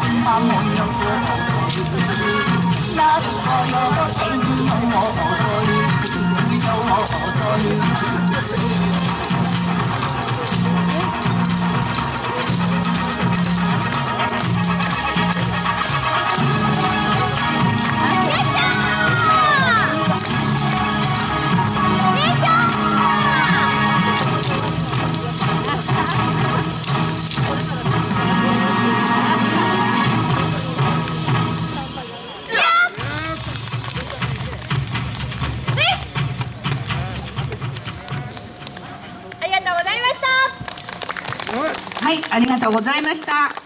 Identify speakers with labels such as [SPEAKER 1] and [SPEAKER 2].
[SPEAKER 1] 金花莫有多，那日我有天。はいありがとうございました。